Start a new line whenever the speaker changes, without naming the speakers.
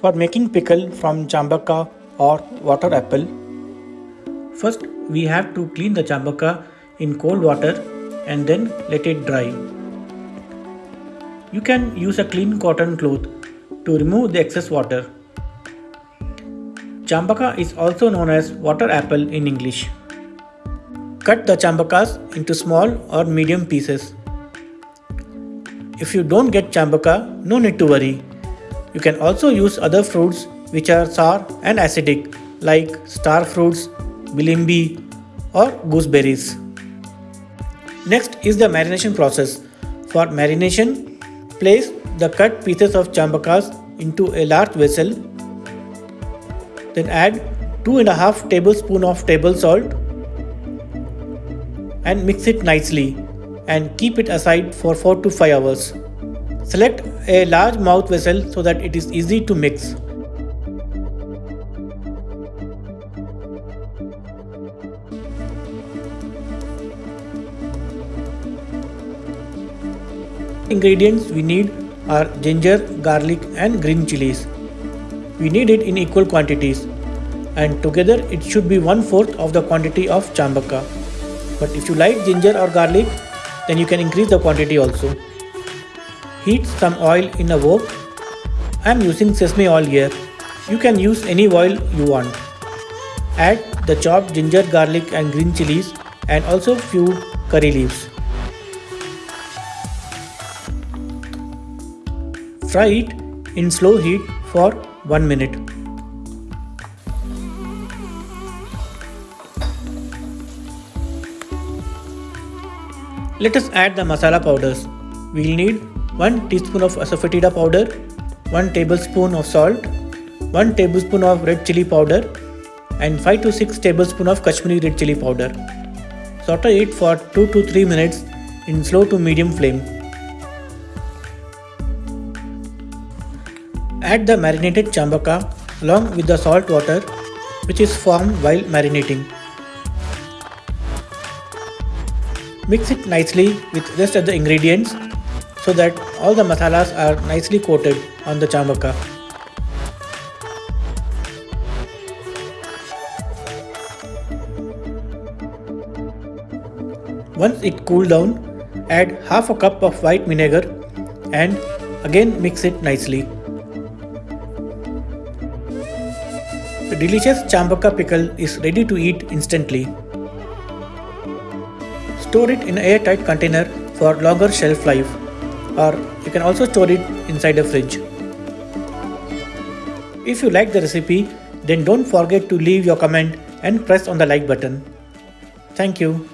For making pickle from chambaka or water apple, first we have to clean the chambaka in cold water and then let it dry. You can use a clean cotton cloth to remove the excess water. Chambaka is also known as water apple in English. Cut the chambakas into small or medium pieces. If you don't get chambaka, no need to worry. You can also use other fruits which are sour and acidic like star fruits, bilimbi or gooseberries. Next is the marination process. For marination, place the cut pieces of chambakas into a large vessel then add 2.5 tablespoon of table salt and mix it nicely and keep it aside for 4 to 5 hours. Select a large mouth vessel so that it is easy to mix. Ingredients we need are ginger, garlic and green chilies. We need it in equal quantities and together it should be one fourth of the quantity of chambaka. But if you like ginger or garlic, then you can increase the quantity also. Heat some oil in a wok. I am using sesame oil here. You can use any oil you want. Add the chopped ginger, garlic and green chilies and also few curry leaves. Fry it in slow heat for 1 minute. Let us add the masala powders. We will need 1 teaspoon of asafoetida powder, 1 tablespoon of salt, 1 tablespoon of red chili powder and 5 to 6 tablespoon of Kashmiri red chili powder. Saute it for 2 to 3 minutes in slow to medium flame. Add the marinated chambaka along with the salt water which is formed while marinating. Mix it nicely with rest of the ingredients so that all the masalas are nicely coated on the chambaka. Once it cool down, add half a cup of white vinegar and again mix it nicely. The delicious chambaka pickle is ready to eat instantly. Store it in an airtight container for longer shelf life or you can also store it inside a fridge. If you like the recipe then don't forget to leave your comment and press on the like button. Thank you.